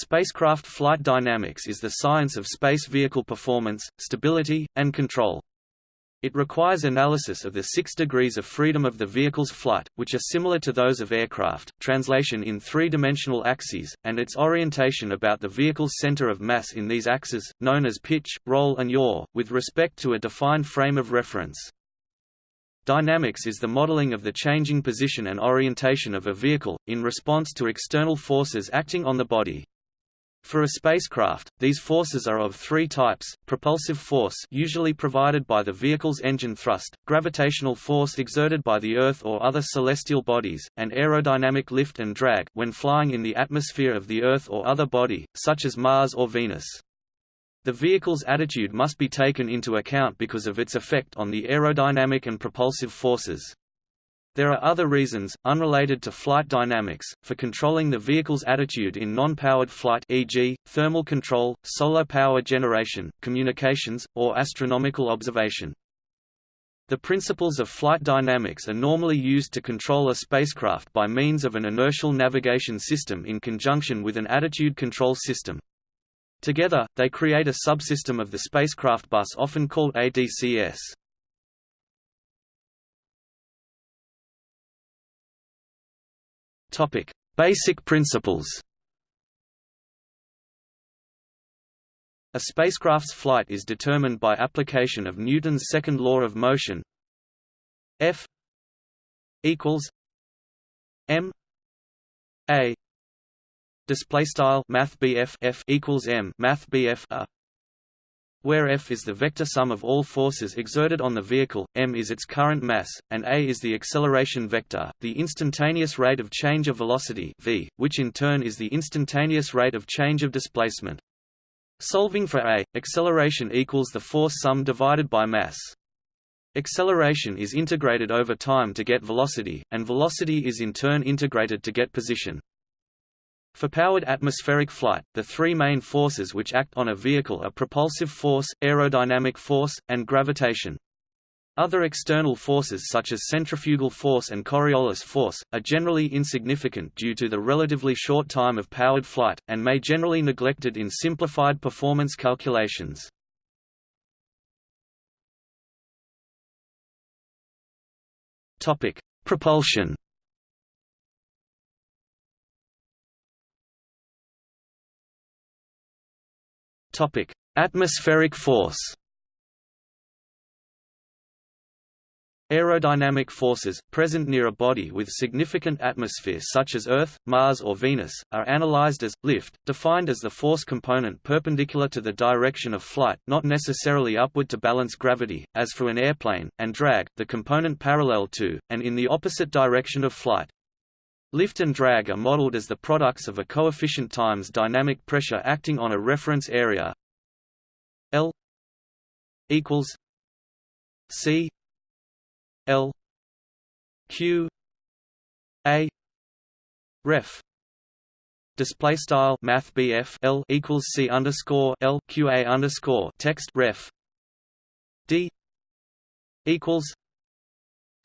Spacecraft flight dynamics is the science of space vehicle performance, stability, and control. It requires analysis of the six degrees of freedom of the vehicle's flight, which are similar to those of aircraft, translation in three-dimensional axes, and its orientation about the vehicle's center of mass in these axes, known as pitch, roll and yaw, with respect to a defined frame of reference. Dynamics is the modeling of the changing position and orientation of a vehicle, in response to external forces acting on the body. For a spacecraft, these forces are of three types, propulsive force usually provided by the vehicle's engine thrust, gravitational force exerted by the Earth or other celestial bodies, and aerodynamic lift and drag when flying in the atmosphere of the Earth or other body, such as Mars or Venus. The vehicle's attitude must be taken into account because of its effect on the aerodynamic and propulsive forces. There are other reasons, unrelated to flight dynamics, for controlling the vehicle's attitude in non-powered flight e.g., thermal control, solar power generation, communications, or astronomical observation. The principles of flight dynamics are normally used to control a spacecraft by means of an inertial navigation system in conjunction with an attitude control system. Together, they create a subsystem of the spacecraft bus often called ADCS. Topic: Basic principles. A spacecraft's flight is determined by application of Newton's second law of motion. F equals m a display style math f equals m math a where F is the vector sum of all forces exerted on the vehicle, m is its current mass, and a is the acceleration vector, the instantaneous rate of change of velocity v, which in turn is the instantaneous rate of change of displacement. Solving for a, acceleration equals the force sum divided by mass. Acceleration is integrated over time to get velocity, and velocity is in turn integrated to get position. For powered atmospheric flight, the three main forces which act on a vehicle are propulsive force, aerodynamic force, and gravitation. Other external forces such as centrifugal force and Coriolis force, are generally insignificant due to the relatively short time of powered flight, and may generally neglected in simplified performance calculations. Propulsion Atmospheric force. Aerodynamic forces, present near a body with significant atmosphere such as Earth, Mars or Venus, are analyzed as, lift, defined as the force component perpendicular to the direction of flight not necessarily upward to balance gravity, as for an airplane, and drag, the component parallel to, and in the opposite direction of flight. Lift and drag are modeled as the products of a coefficient times dynamic pressure acting on a reference area. L equals C L Q A ref. Display style math L equals C underscore L Q A underscore text ref. D equals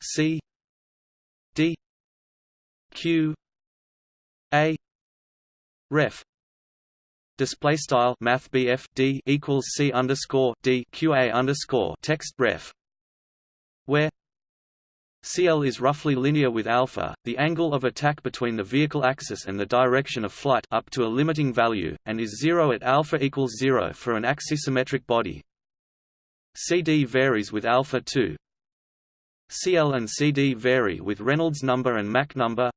C D q a ref display style math d equals c underscore d q a underscore text ref where CL is roughly linear with alpha, the angle of attack between the vehicle axis and the direction of flight up to a limiting value, and is zero at alpha equals zero for an axisymmetric body. CD varies with alpha 2. CL and CD vary with Reynolds number and Mach number.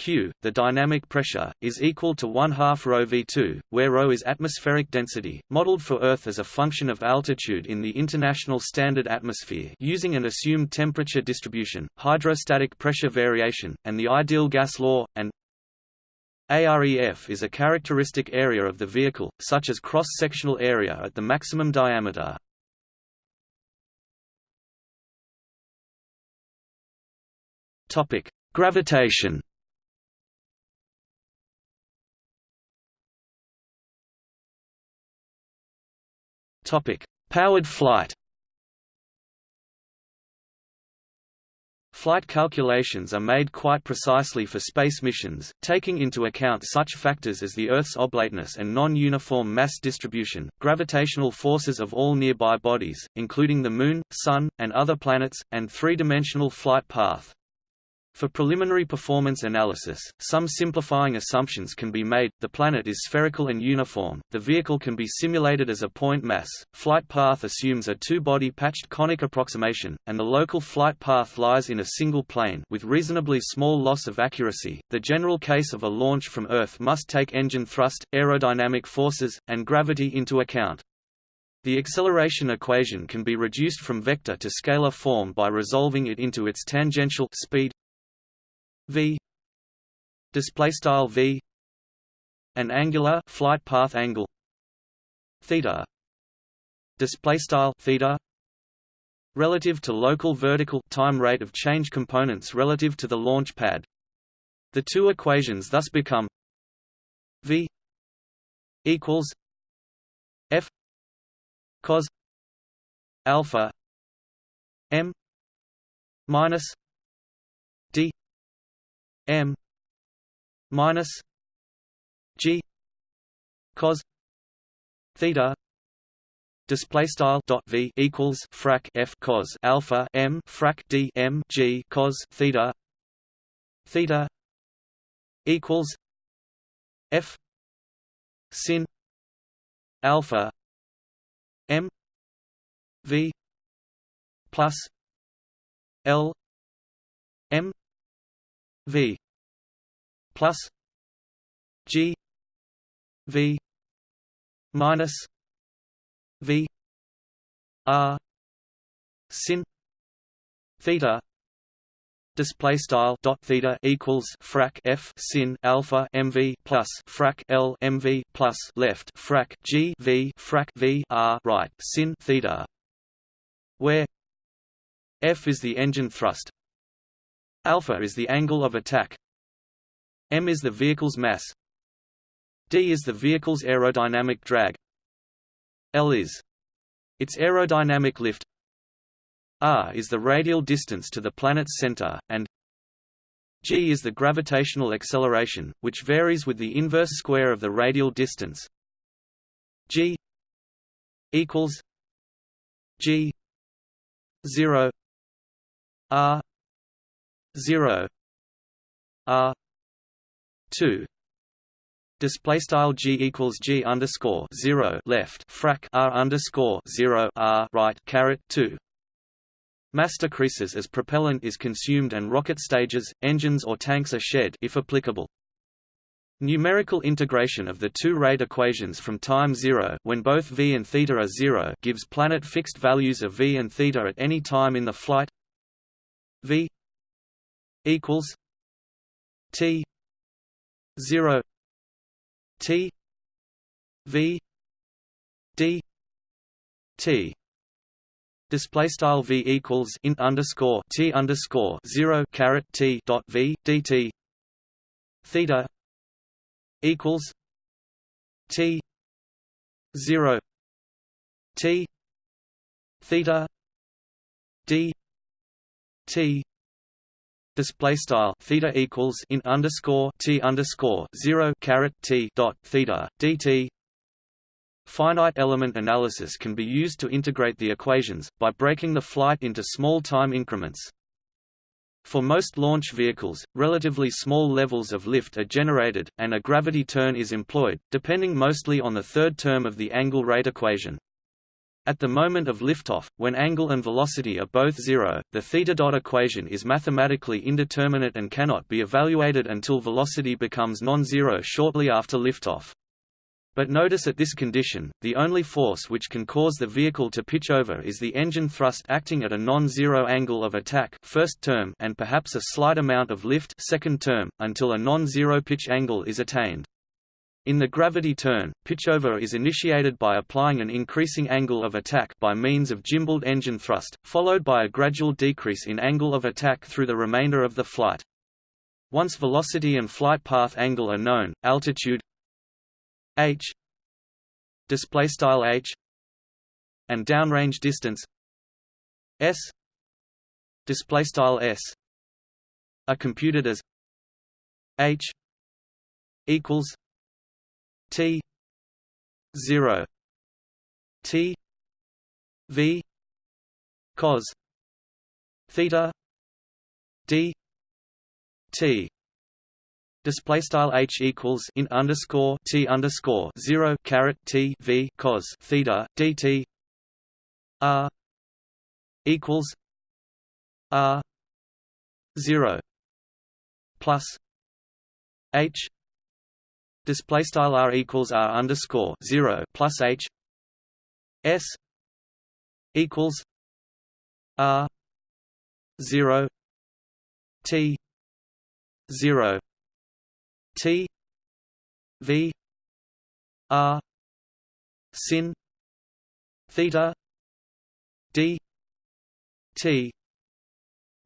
Q, the dynamic pressure, is equal to 1 half ρ v2, where ρ is atmospheric density, modeled for Earth as a function of altitude in the International Standard Atmosphere using an assumed temperature distribution, hydrostatic pressure variation, and the ideal gas law, and AREF is a characteristic area of the vehicle, such as cross-sectional area at the maximum diameter. Gravitation Topic: Powered flight. Flight calculations are made quite precisely for space missions, taking into account such factors as the Earth's oblateness and non-uniform mass distribution, gravitational forces of all nearby bodies, including the Moon, Sun, and other planets, and three-dimensional flight path. For preliminary performance analysis, some simplifying assumptions can be made, the planet is spherical and uniform, the vehicle can be simulated as a point mass, flight path assumes a two-body patched conic approximation, and the local flight path lies in a single plane with reasonably small loss of accuracy. The general case of a launch from Earth must take engine thrust, aerodynamic forces, and gravity into account. The acceleration equation can be reduced from vector to scalar form by resolving it into its tangential speed v. Display style v. An angular flight path angle. Theta. Display style theta. Relative to local vertical time rate of change components relative to the launch pad. The two equations thus become v equals f cos alpha m minus d m minus g cos theta display style dot v equals frac f cos alpha m frac d m g cos theta theta equals f sin alpha m v plus l m v plus g v minus v r sin theta display style dot theta equals frac f sin alpha mv plus frac l mv plus left frac g v frac v r right sin theta where f is the engine thrust Alpha is the angle of attack. m is the vehicle's mass. d is the vehicle's aerodynamic drag. L is its aerodynamic lift. r is the radial distance to the planet's center, and g is the gravitational acceleration, which varies with the inverse square of the radial distance. g equals g 0 r 0 r 2 display style g equals g underscore 0 left frac r underscore 0 r right caret 2 Mass decreases as propellant is consumed and rocket stages, engines or tanks are shed if applicable. Numerical integration of the two rate equations from time zero when both v and theta are zero gives planet fixed values of v and theta at any time in the flight v equals T zero T V D T. Display style v equals int underscore t underscore zero caret t dot v dt theta equals t zero t theta d t display style theta equals in underscore t underscore zero caret t dot theta dt. Finite element analysis can be used to integrate the equations by breaking the flight into small time increments. For most launch vehicles, relatively small levels of lift are generated, and a gravity turn is employed, depending mostly on the third term of the angle rate equation. At the moment of liftoff, when angle and velocity are both zero, the theta dot equation is mathematically indeterminate and cannot be evaluated until velocity becomes non-zero shortly after liftoff. But notice at this condition, the only force which can cause the vehicle to pitch over is the engine thrust acting at a non-zero angle of attack first term and perhaps a slight amount of lift second term, until a non-zero pitch angle is attained. In the gravity turn, pitchover is initiated by applying an increasing angle of attack by means of gimbaled engine thrust, followed by a gradual decrease in angle of attack through the remainder of the flight. Once velocity and flight path angle are known, altitude h display style h and downrange distance s display style s are computed as h equals t 0 t v cos theta d t. Display style h equals in underscore t underscore zero caret t v cos theta dt r equals r zero plus h display style r equals r underscore zero plus h s equals r zero t zero T V R sin theta D T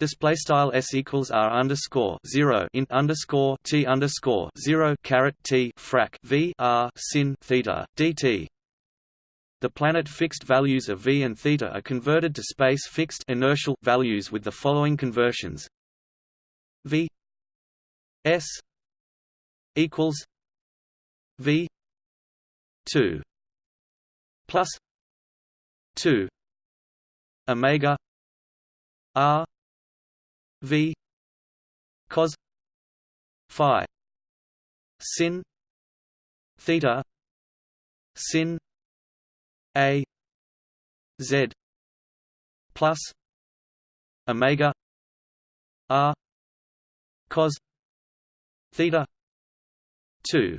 Display style s equals r underscore zero int underscore t underscore zero caret t frac v r sin theta dt. The planet fixed values of v and theta are converted to space fixed inertial values with the following conversions: v s equals V two plus two Omega R V cos Phi sin theta sin A Z plus Omega R cos theta two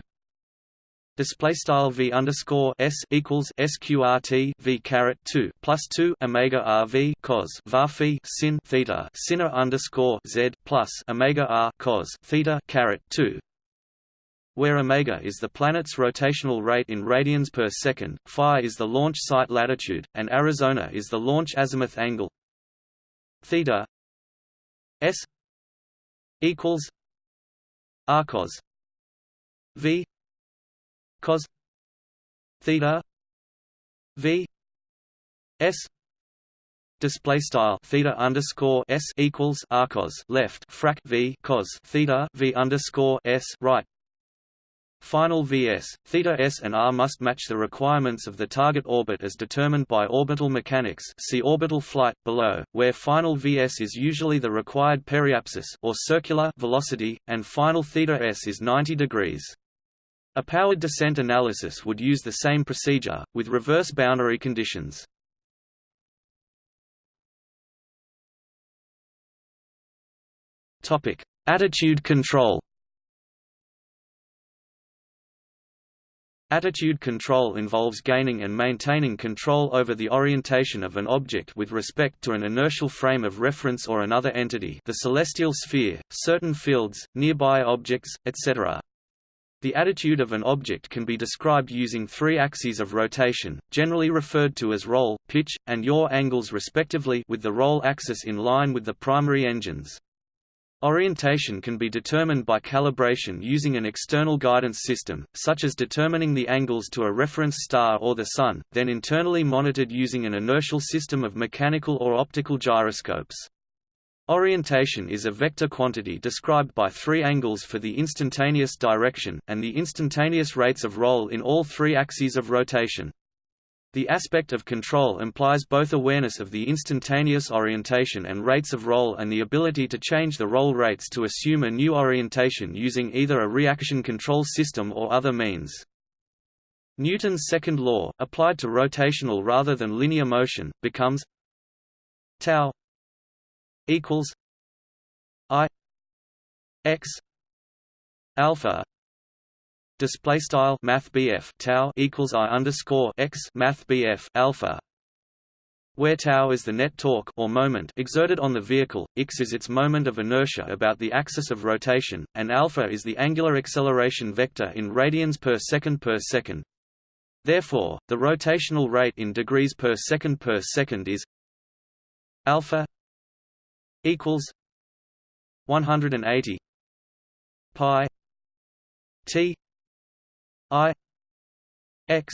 display style v underscore s equals sqrt v caret two plus two omega r v cos var phi sin theta sinner underscore z plus omega r cos theta caret two. Where omega is the planet's rotational rate in radians per second, phi is the launch site latitude, and Arizona is the launch azimuth angle. Theta s equals r cos v cos theta v s display style theta underscore s equals arcos left frac v cos theta v underscore s right Final Vs, theta s and r must match the requirements of the target orbit as determined by orbital mechanics see orbital flight, below, where final Vs is usually the required periapsis or circular velocity, and final theta s is 90 degrees. A powered descent analysis would use the same procedure, with reverse boundary conditions. Attitude control Attitude control involves gaining and maintaining control over the orientation of an object with respect to an inertial frame of reference or another entity the celestial sphere, certain fields, nearby objects, etc. The attitude of an object can be described using three axes of rotation, generally referred to as roll, pitch, and yaw angles respectively with the roll axis in line with the primary engines. Orientation can be determined by calibration using an external guidance system, such as determining the angles to a reference star or the Sun, then internally monitored using an inertial system of mechanical or optical gyroscopes. Orientation is a vector quantity described by three angles for the instantaneous direction, and the instantaneous rates of roll in all three axes of rotation. The aspect of control implies both awareness of the instantaneous orientation and rates of roll and the ability to change the roll rates to assume a new orientation using either a reaction control system or other means. Newton's second law, applied to rotational rather than linear motion, becomes tau equals I X alpha display style math tau equals I underscore X math alpha where tau is the net torque or moment exerted on the vehicle, x is its moment of inertia about the axis of rotation, and alpha is the angular acceleration vector in radians per second per second. Therefore, the rotational rate in degrees per second per second is alpha equals 180 pi t i x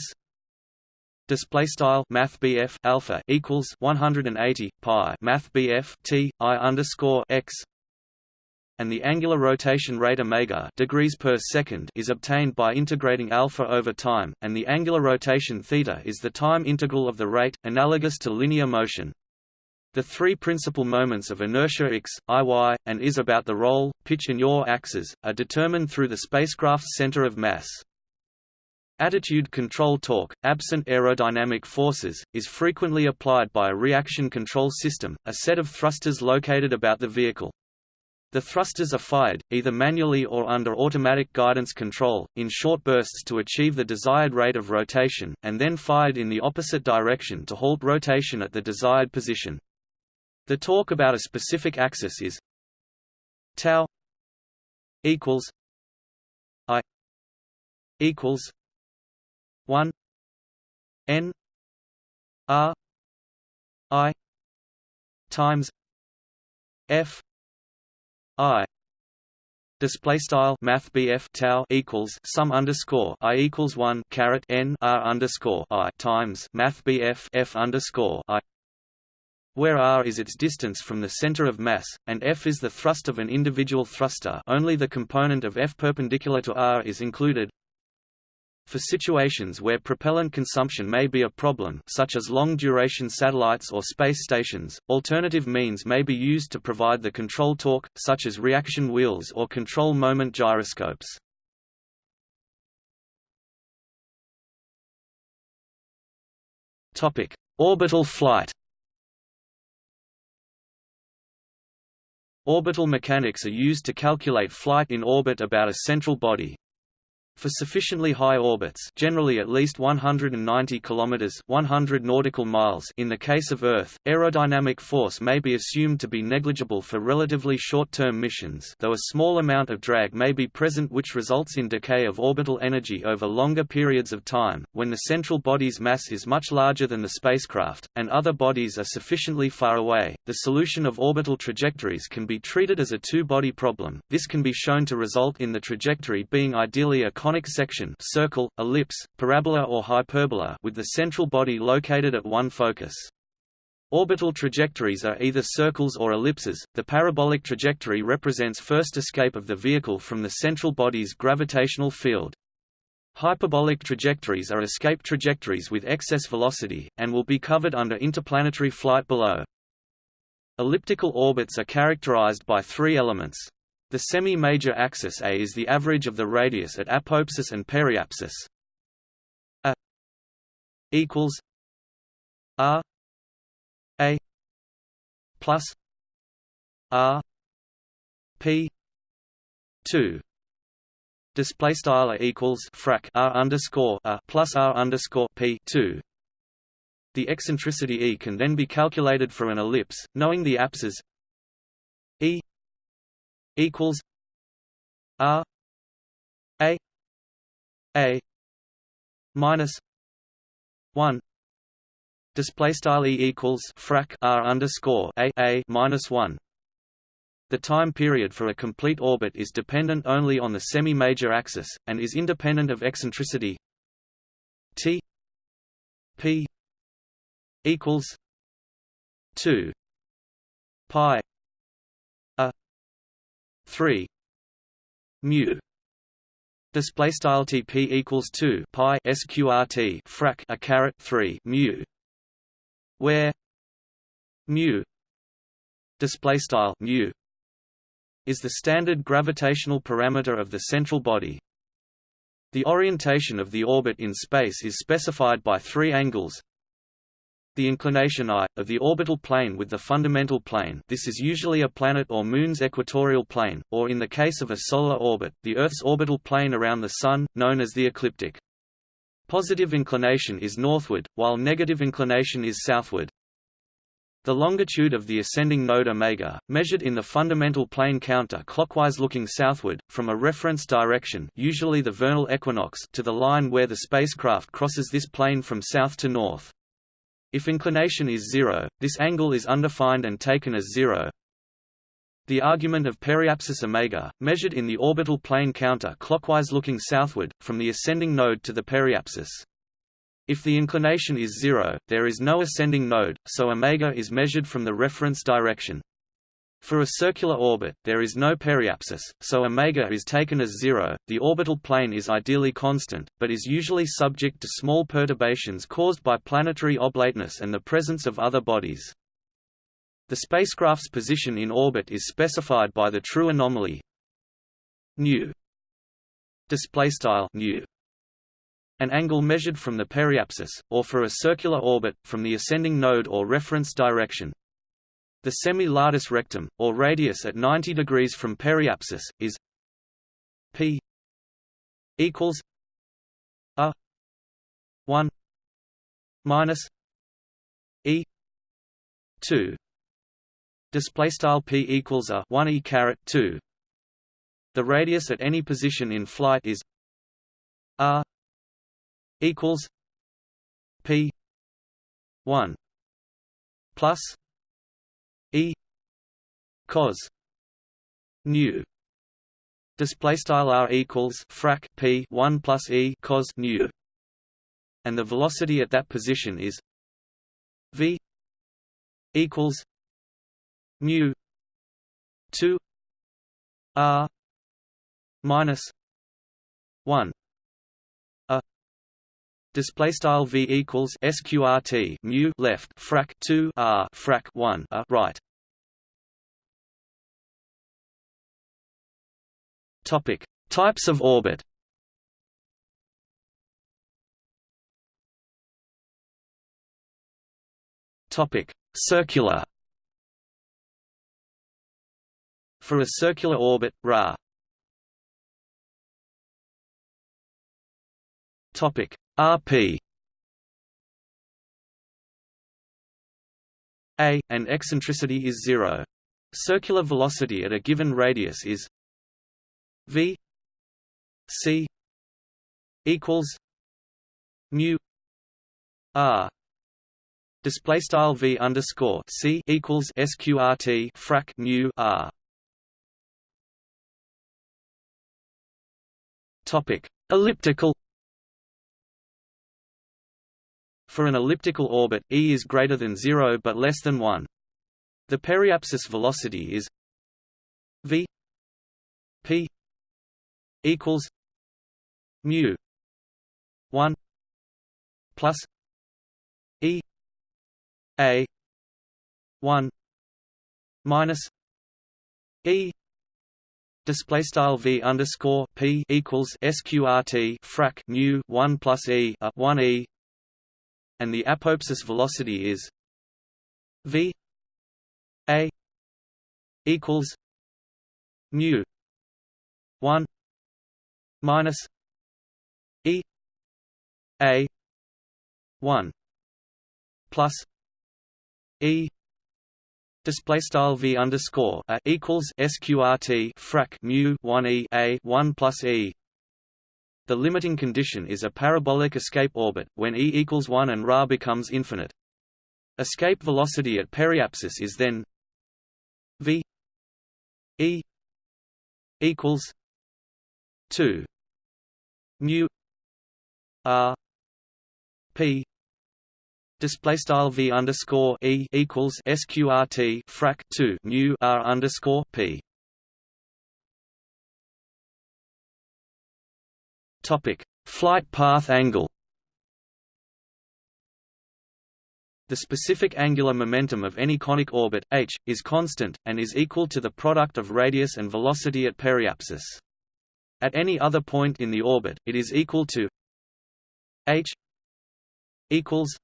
display style math alpha equals 180 pi math t i underscore x and the angular rotation rate omega degrees per second is obtained by integrating alpha over time, and the angular rotation theta is the time integral of the rate, analogous to linear motion. The three principal moments of inertia x, iy, and is about the roll, pitch and yaw axes, are determined through the spacecraft's center of mass. Attitude control torque, absent aerodynamic forces, is frequently applied by a reaction control system, a set of thrusters located about the vehicle. The thrusters are fired, either manually or under automatic guidance control, in short bursts to achieve the desired rate of rotation, and then fired in the opposite direction to halt rotation at the desired position. The torque about a specific axis is tau equals i equals 1 n r i times f i display style math BF tau equals sum underscore I equals 1 caret n R underscore I times math BF F underscore I where r is its distance from the center of mass, and f is the thrust of an individual thruster only the component of f perpendicular to r is included. For situations where propellant consumption may be a problem such as long-duration satellites or space stations, alternative means may be used to provide the control torque, such as reaction wheels or control moment gyroscopes. Orbital flight Orbital mechanics are used to calculate flight in orbit about a central body, for sufficiently high orbits generally at least 190 km 100 nautical miles in the case of Earth, aerodynamic force may be assumed to be negligible for relatively short-term missions though a small amount of drag may be present which results in decay of orbital energy over longer periods of time, when the central body's mass is much larger than the spacecraft, and other bodies are sufficiently far away. The solution of orbital trajectories can be treated as a two-body problem, this can be shown to result in the trajectory being ideally a conic section circle, ellipse, parabola or hyperbola with the central body located at one focus. Orbital trajectories are either circles or ellipses. The parabolic trajectory represents first escape of the vehicle from the central body's gravitational field. Hyperbolic trajectories are escape trajectories with excess velocity, and will be covered under interplanetary flight below. Elliptical orbits are characterized by three elements. The semi-major axis A is the average of the radius at apoapsis and periapsis. A equals R A plus R P two display style equals frac r underscore a plus r underscore p two. The eccentricity e can then be calculated for an ellipse, knowing the apses e equals R A A minus one display style e equals frac r underscore a a minus one. The time period for a complete orbit is dependent only on the semi-major axis, and is independent of eccentricity. T p equals two pi 3 mu display style tp equals 2 pi sqrt frac a caret 3 mu where mu display style mu is the standard gravitational parameter of the central body. The orientation of the orbit in space is specified by three angles the inclination I, of the orbital plane with the fundamental plane this is usually a planet or Moon's equatorial plane, or in the case of a solar orbit, the Earth's orbital plane around the Sun, known as the ecliptic. Positive inclination is northward, while negative inclination is southward. The longitude of the ascending node omega, measured in the fundamental plane counter-clockwise looking southward, from a reference direction usually the vernal equinox to the line where the spacecraft crosses this plane from south to north. If inclination is zero, this angle is undefined and taken as zero. The argument of periapsis omega, measured in the orbital plane counter-clockwise looking southward, from the ascending node to the periapsis. If the inclination is zero, there is no ascending node, so omega is measured from the reference direction. For a circular orbit, there is no periapsis, so omega is taken as zero. The orbital plane is ideally constant, but is usually subject to small perturbations caused by planetary oblateness and the presence of other bodies. The spacecraft's position in orbit is specified by the true anomaly nu display style nu an angle measured from the periapsis, or for a circular orbit, from the ascending node or reference direction. The semi-latus rectum, or radius at 90 degrees from periapsis, is p equals a 1 minus e 2 display style p equals a 1 e caret 2 the radius at any position in flight is r equals p 1 plus E cos nu display style r equals frac p 1 plus e cos nu and the velocity at that position is v equals mu 2 r minus 1 Display style v equals sqrt mu left frac 2 r frac 1 a right. Topic: Types of orbit. Topic: Circular. For a circular orbit, Ra. Topic: rp a and eccentricity is 0 circular velocity at a given radius is v c equals mu r. Display style v underscore c equals sqrt frac mu r. Topic. Elliptical For an elliptical orbit, E is greater than 0 but less than 1. The periapsis velocity is v p equals mu 1 plus e a 1 minus e display style v underscore p equals sqrt frac mu 1 plus e a 1 e and the apoapsis velocity is v a equals mu 1 minus e a 1 plus e Display style v underscore a equals sqrt frac mu one e a one plus e the limiting condition is a parabolic escape orbit, when E equals 1 and Ra becomes infinite. Escape velocity at periapsis is then v E equals 2 mu R P display style v underscore e equals sqrt frac 2 mu r underscore p Topic: Flight path angle. The specific angular momentum of any conic orbit h is constant and is equal to the product of radius and velocity at periapsis. At any other point in the orbit, it is equal to h equals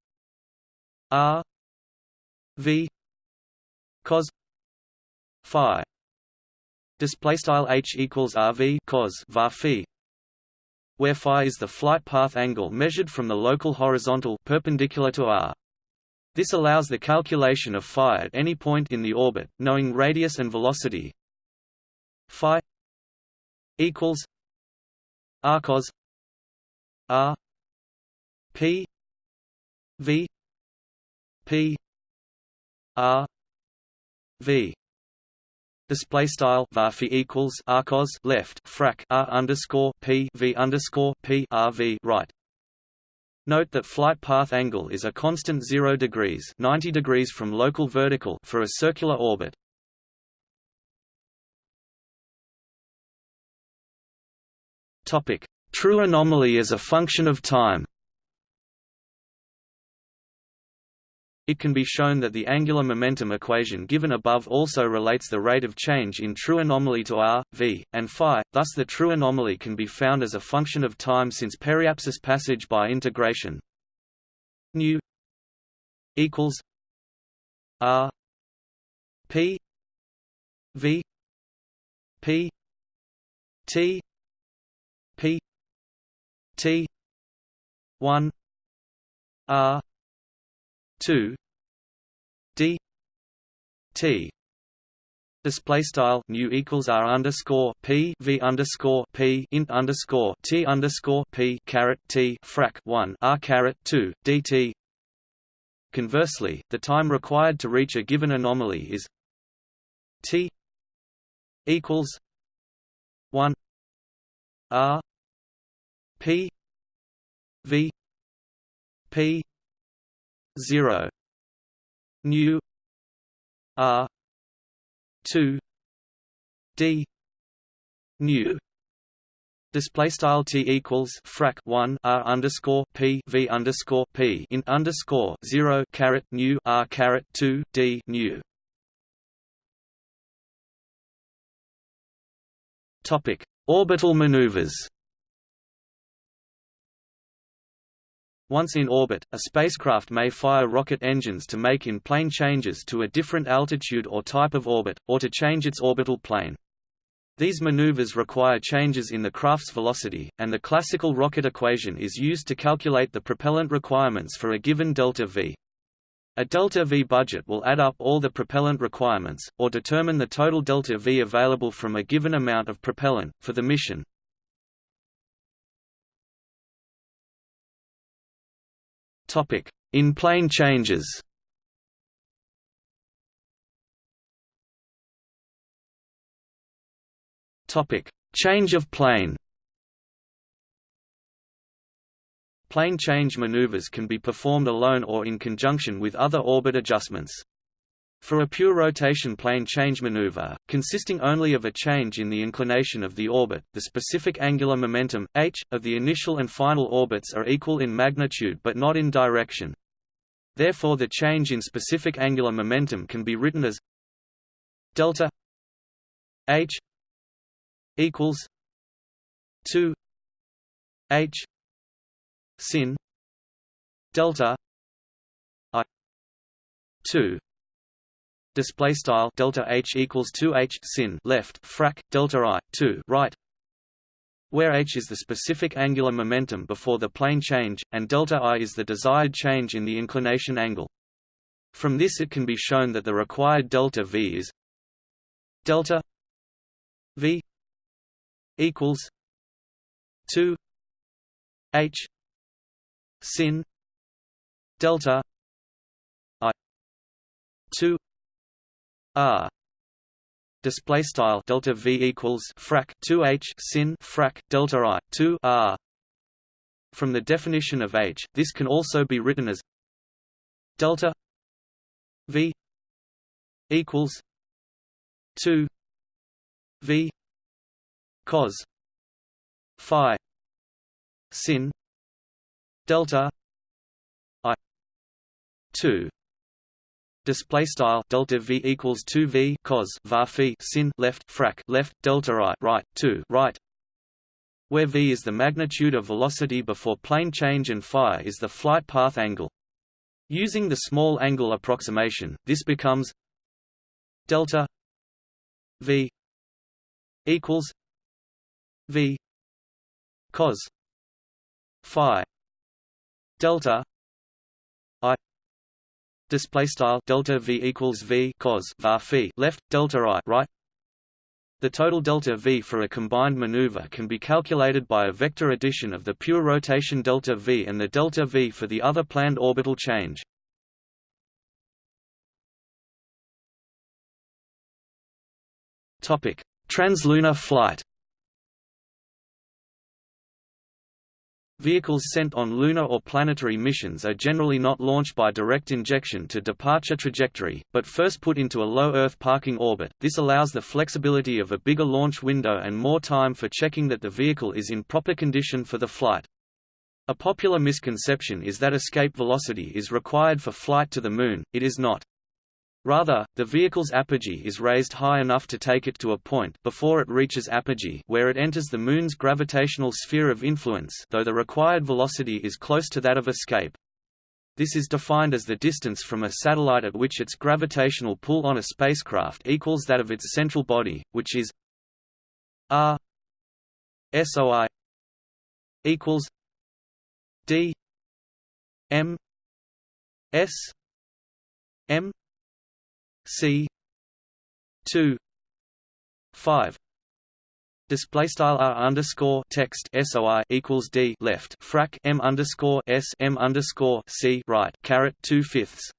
r v cos phi display style h equals rv cos var phi where phi is the flight path angle measured from the local horizontal perpendicular to r. This allows the calculation of phi at any point in the orbit, knowing radius and velocity. Phi equals r cos r p v p r v display style varphi equals arcos left frac r underscore p v underscore p r v right. Note that flight path angle is a constant 0 degrees 90 degrees from local vertical for a circular orbit. Topic: True anomaly is a function of time. It can be shown that the angular momentum equation given above also relates the rate of change in true anomaly to r, v, and phi, thus the true anomaly can be found as a function of time since periapsis passage by integration. Nu equals r p v p t p t 1 r 2 d t Display style nu equals r underscore p v underscore p int underscore t underscore p caret t frac one r caret two dt. Conversely, the time required to reach a given anomaly is t equals one r p v p 0 nu. R. 2 d. Nu. Display style t equals frac 1 r underscore p v underscore p in underscore 0 caret nu r caret 2 d nu. Topic: Orbital maneuvers. Once in orbit, a spacecraft may fire rocket engines to make in-plane changes to a different altitude or type of orbit, or to change its orbital plane. These maneuvers require changes in the craft's velocity, and the classical rocket equation is used to calculate the propellant requirements for a given delta V. A delta V budget will add up all the propellant requirements, or determine the total delta V available from a given amount of propellant, for the mission. In-plane changes. Topic: Change of plane. Plane change maneuvers can be performed alone or in conjunction with other orbit adjustments. For a pure rotation plane change maneuver, consisting only of a change in the inclination of the orbit, the specific angular momentum, h, of the initial and final orbits are equal in magnitude but not in direction. Therefore the change in specific angular momentum can be written as delta h equals 2 h sin delta i 2 display style delta h equals 2 h sin left frac delta i 2 right where h is the specific angular momentum before the plane change and delta i is the desired change in the inclination angle. From this it can be shown that the required delta v is delta v equals 2 h sin delta i 2 r. Display style delta v equals frac 2h sin frac delta i 2 r. From the definition of h this can also be written as delta v equals 2 v cos phi sin delta i 2 display style delta v equals 2 v cos var phi sin left frac left delta i right 2 right where v is the magnitude of velocity before plane change and phi is the flight path angle. Using the small angle approximation this becomes delta v equals v cos phi delta display style delta v equals v cos var phi left delta i right. The total delta v for a combined maneuver can be calculated by a vector addition of the pure rotation delta v and the delta v for the other planned orbital change. Topic. Translunar flight Vehicles sent on lunar or planetary missions are generally not launched by direct injection to departure trajectory, but first put into a low Earth parking orbit. This allows the flexibility of a bigger launch window and more time for checking that the vehicle is in proper condition for the flight. A popular misconception is that escape velocity is required for flight to the Moon, it is not. Rather, the vehicle's apogee is raised high enough to take it to a point before it reaches apogee where it enters the Moon's gravitational sphere of influence though the required velocity is close to that of escape. This is defined as the distance from a satellite at which its gravitational pull on a spacecraft equals that of its central body, which is r soi equals d m s m C two five display style r underscore text soi equals d left frac m underscore s m underscore c right caret two fifths,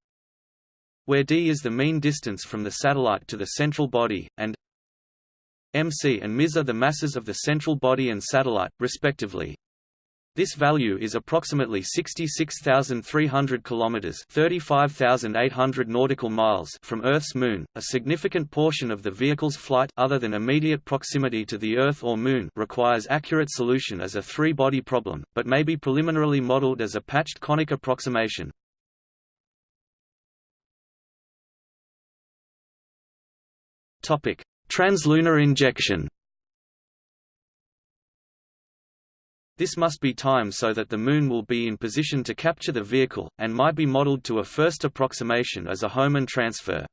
where d is the mean distance from the satellite to the central body, and mc and ms are the masses of the central body and satellite, respectively. This value is approximately 66,300 kilometers, 35,800 nautical miles from Earth's moon. A significant portion of the vehicle's flight other than immediate proximity to the Earth or moon requires accurate solution as a three-body problem, but may be preliminarily modeled as a patched conic approximation. Topic: Translunar injection. This must be timed so that the Moon will be in position to capture the vehicle, and might be modeled to a first approximation as a Hohmann transfer.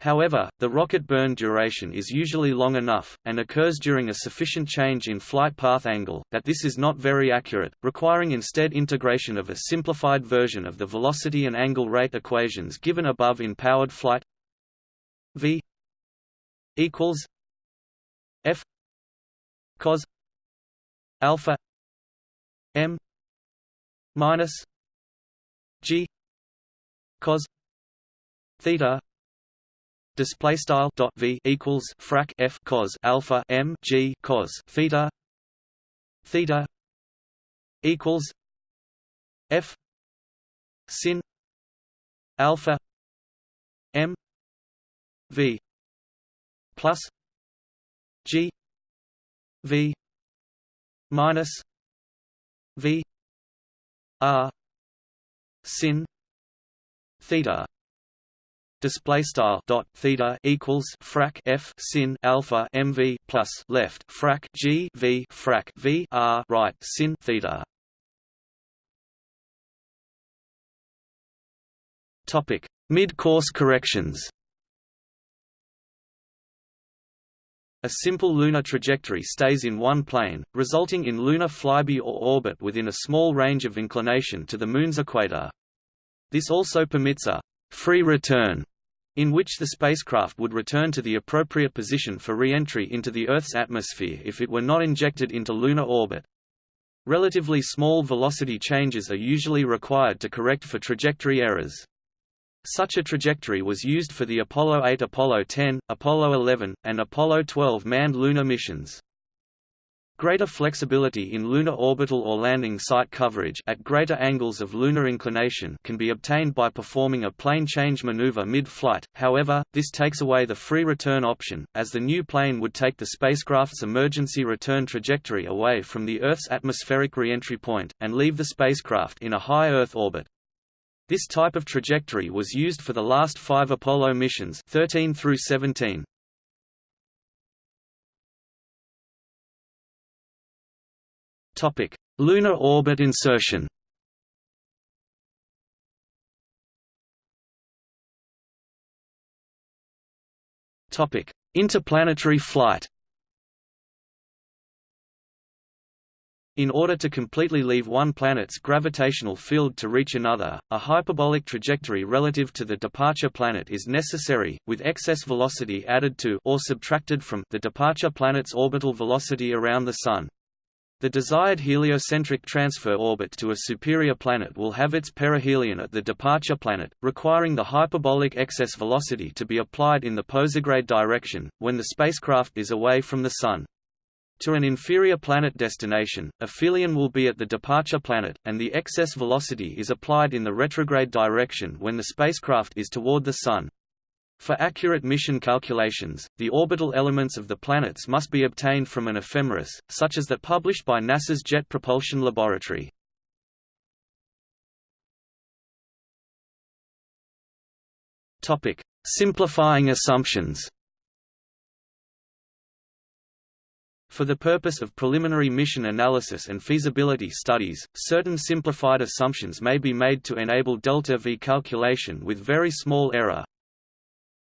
However, the rocket burn duration is usually long enough, and occurs during a sufficient change in flight path angle, that this is not very accurate, requiring instead integration of a simplified version of the velocity and angle rate equations given above in powered flight v equals f cos alpha m minus g cos theta display style dot v equals frac f cos alpha m g cos theta theta equals f sin alpha m v plus g v minus V R sin theta display style dot theta equals frac f sin alpha mv plus left frac g v frac v r right sin theta. Topic. Mid course corrections A simple lunar trajectory stays in one plane, resulting in lunar flyby or orbit within a small range of inclination to the Moon's equator. This also permits a free return, in which the spacecraft would return to the appropriate position for re-entry into the Earth's atmosphere if it were not injected into lunar orbit. Relatively small velocity changes are usually required to correct for trajectory errors. Such a trajectory was used for the Apollo 8 Apollo 10, Apollo 11, and Apollo 12 manned lunar missions. Greater flexibility in lunar orbital or landing site coverage at greater angles of lunar inclination can be obtained by performing a plane change maneuver mid-flight, however, this takes away the free return option, as the new plane would take the spacecraft's emergency return trajectory away from the Earth's atmospheric reentry point, and leave the spacecraft in a high Earth orbit. This type of trajectory was used for the last five Apollo missions 13 through 17. Topic: Lunar orbit insertion. Topic: Interplanetary flight. In order to completely leave one planet's gravitational field to reach another, a hyperbolic trajectory relative to the departure planet is necessary, with excess velocity added to or subtracted from the departure planet's orbital velocity around the Sun. The desired heliocentric transfer orbit to a superior planet will have its perihelion at the departure planet, requiring the hyperbolic excess velocity to be applied in the posigrade direction, when the spacecraft is away from the Sun. To an inferior planet destination, aphelion will be at the departure planet, and the excess velocity is applied in the retrograde direction when the spacecraft is toward the Sun. For accurate mission calculations, the orbital elements of the planets must be obtained from an ephemeris, such as that published by NASA's Jet Propulsion Laboratory. Simplifying assumptions For the purpose of preliminary mission analysis and feasibility studies, certain simplified assumptions may be made to enable delta-v calculation with very small error.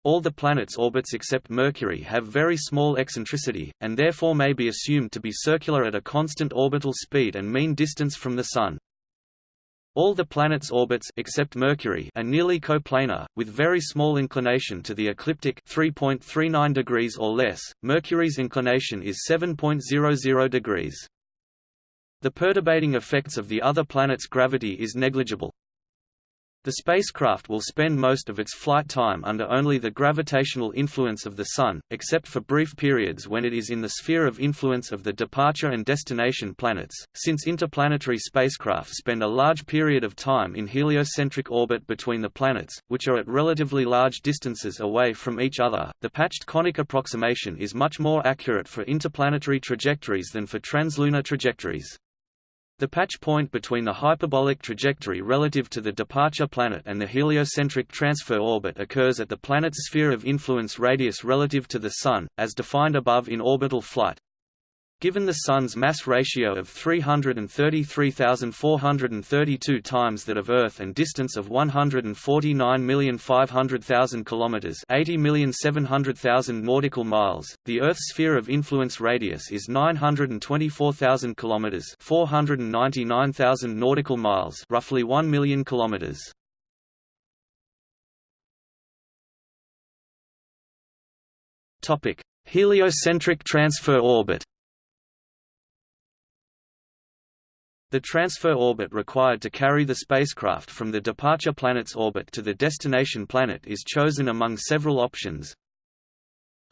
All the planets' orbits except Mercury have very small eccentricity, and therefore may be assumed to be circular at a constant orbital speed and mean distance from the Sun. All the planets' orbits except Mercury are nearly coplanar, with very small inclination to the ecliptic 3.39 degrees or less. Mercury's inclination is 7.00 degrees. The perturbating effects of the other planets' gravity is negligible. The spacecraft will spend most of its flight time under only the gravitational influence of the Sun, except for brief periods when it is in the sphere of influence of the departure and destination planets. Since interplanetary spacecraft spend a large period of time in heliocentric orbit between the planets, which are at relatively large distances away from each other, the patched conic approximation is much more accurate for interplanetary trajectories than for translunar trajectories. The patch point between the hyperbolic trajectory relative to the departure planet and the heliocentric transfer orbit occurs at the planet's sphere of influence radius relative to the Sun, as defined above in orbital flight. Given the Sun's mass ratio of 333,432 times that of Earth and distance of 149,500,000 kilometers, 80,700,000 nautical miles, the Earth's sphere of influence radius is 924,000 kilometers, 499,000 nautical miles, roughly 1 million kilometers. Topic: Heliocentric transfer orbit. The transfer orbit required to carry the spacecraft from the departure planet's orbit to the destination planet is chosen among several options.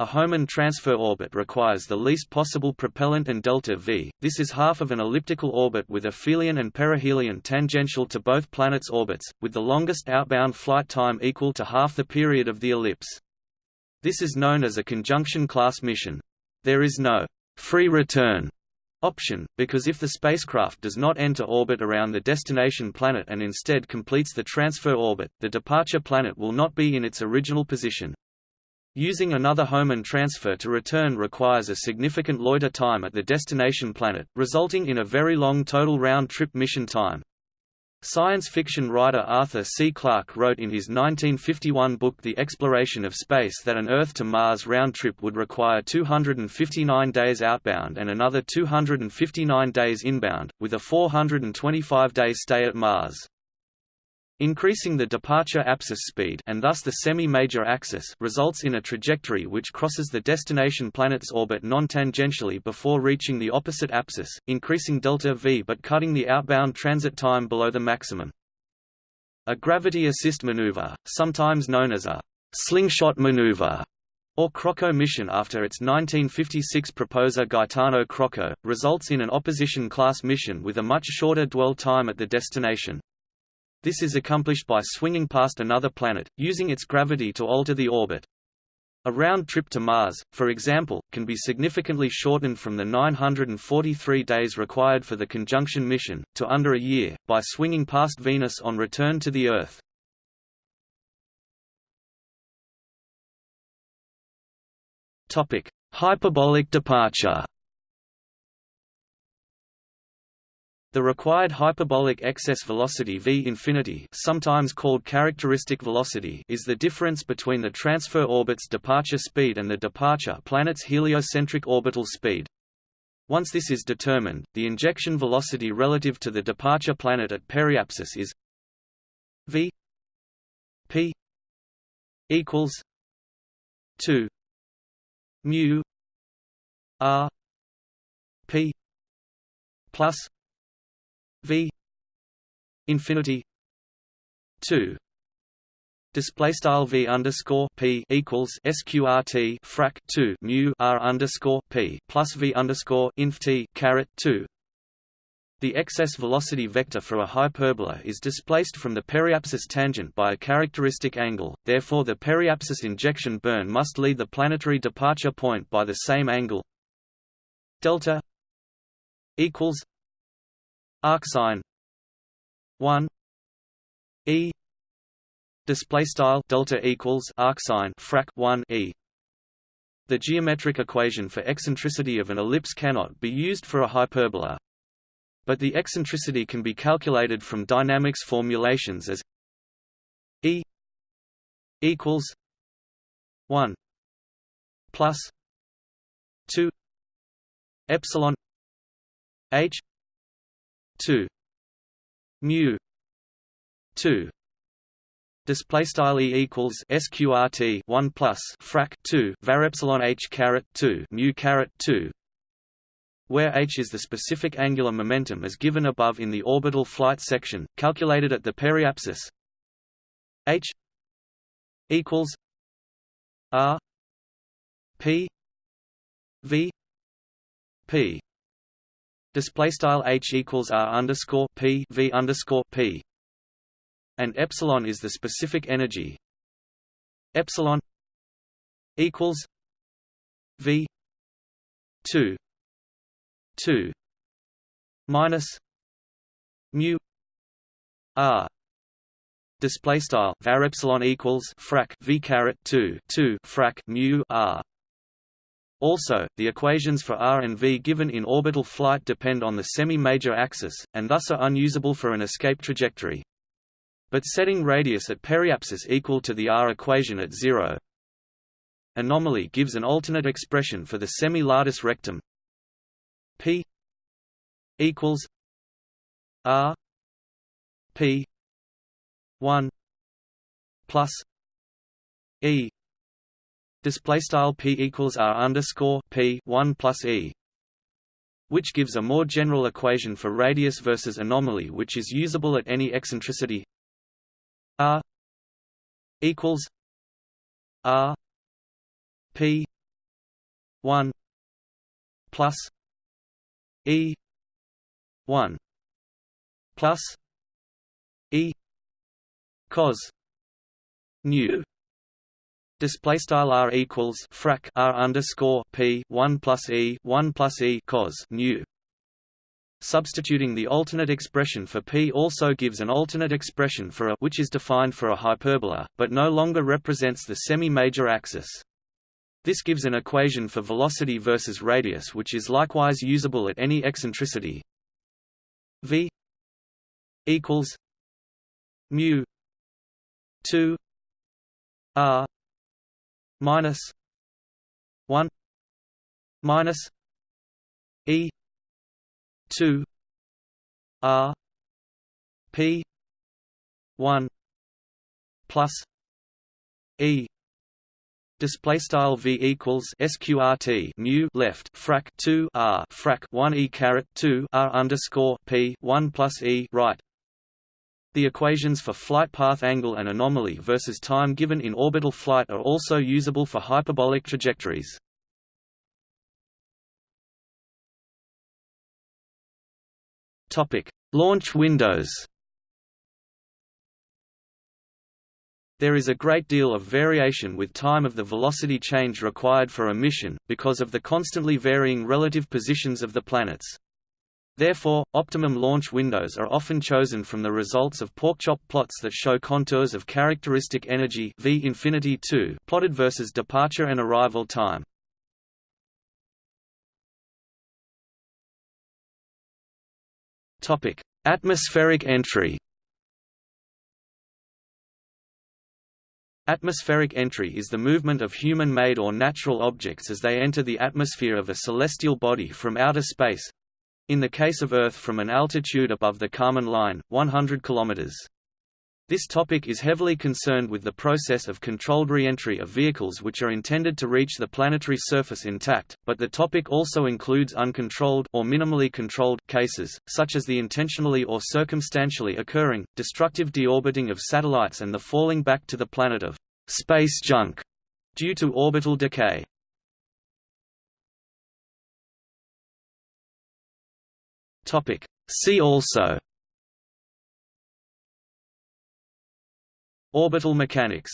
A Hohmann transfer orbit requires the least possible propellant and delta v, this is half of an elliptical orbit with aphelion and perihelion tangential to both planets' orbits, with the longest outbound flight time equal to half the period of the ellipse. This is known as a conjunction class mission. There is no free return option, because if the spacecraft does not enter orbit around the destination planet and instead completes the transfer orbit, the departure planet will not be in its original position. Using another Hohmann transfer to return requires a significant loiter time at the destination planet, resulting in a very long total round-trip mission time. Science fiction writer Arthur C. Clarke wrote in his 1951 book The Exploration of Space that an Earth-to-Mars round trip would require 259 days outbound and another 259 days inbound, with a 425-day stay at Mars. Increasing the departure apsis speed and thus the semi-major axis results in a trajectory which crosses the destination planet's orbit non-tangentially before reaching the opposite apsis, increasing delta v but cutting the outbound transit time below the maximum. A gravity assist maneuver, sometimes known as a slingshot maneuver, or Crocco mission after its 1956 proposer Gaetano Crocco, results in an opposition-class mission with a much shorter dwell time at the destination. This is accomplished by swinging past another planet, using its gravity to alter the orbit. A round trip to Mars, for example, can be significantly shortened from the 943 days required for the conjunction mission, to under a year, by swinging past Venus on return to the Earth. Hyperbolic departure The required hyperbolic excess velocity v infinity, sometimes called characteristic velocity, is the difference between the transfer orbit's departure speed and the departure planet's heliocentric orbital speed. Once this is determined, the injection velocity relative to the departure planet at periapsis is v p equals 2 mu r p plus v infinity 2 Display style v underscore p equals sqrt frac 2 mu r underscore p plus v underscore inf t caret 2. The excess velocity vector for a hyperbola is displaced from the periapsis tangent by a characteristic angle, therefore the periapsis injection burn must lead the planetary departure point by the same angle delta equals arcsine 1 e. Display style delta equals arcsine frac 1 e. The geometric equation for eccentricity of an ellipse cannot be used for a hyperbola. But the eccentricity can be calculated from dynamics formulations as e equals 1 plus 2 epsilon h 2 mu. 2 display style e equals sqrt 1 plus frac 2 var epsilon h caret 2 mu caret 2 where h is the specific angular momentum as given above in the orbital flight section calculated at the periapsis. H equals r p v p display style h equals r underscore p v underscore p. And epsilon is the specific energy. Epsilon equals v 2 2 minus mu r. Display style var epsilon equals frac v caret 2 2 frac mu r also, the equations for r and v given in orbital flight depend on the semi-major axis, and thus are unusable for an escape trajectory. But setting radius at periapsis equal to the r equation at zero anomaly gives an alternate expression for the semi-latus rectum p equals r p 1 plus e display style p equals r underscore p 1 plus e which gives a more general equation for radius versus anomaly which is usable at any eccentricity. R equals r p 1 plus e 1 plus e cos nu display style r equals frac r underscore p 1 plus e 1 plus e cos nu Substituting the alternate expression for p also gives an alternate expression for a which is defined for a hyperbola, but no longer represents the semi-major axis. This gives an equation for velocity versus radius which is likewise usable at any eccentricity. v equals mu 2 r minus 1 minus e 2 r p 1 plus e display style v equals sqrt mu left frac 2 r frac 1 e caret 2 r underscore p 1 plus e right the equations for flight path angle and anomaly versus time given in orbital flight are also usable for hyperbolic trajectories. Topic: Launch windows. There is a great deal of variation with time of the velocity change required for a mission, because of the constantly varying relative positions of the planets. Therefore, optimum launch windows are often chosen from the results of porkchop plots that show contours of characteristic energy V infinity 2 plotted versus departure and arrival time. Topic: Atmospheric entry. Atmospheric entry is the movement of human-made or natural objects as they enter the atmosphere of a celestial body from outer space, in the case of Earth from an altitude above the Kármán line, 100 km. This topic is heavily concerned with the process of controlled re-entry of vehicles which are intended to reach the planetary surface intact, but the topic also includes uncontrolled or minimally controlled cases, such as the intentionally or circumstantially occurring, destructive deorbiting of satellites and the falling back to the planet of space junk due to orbital decay. See also. Orbital mechanics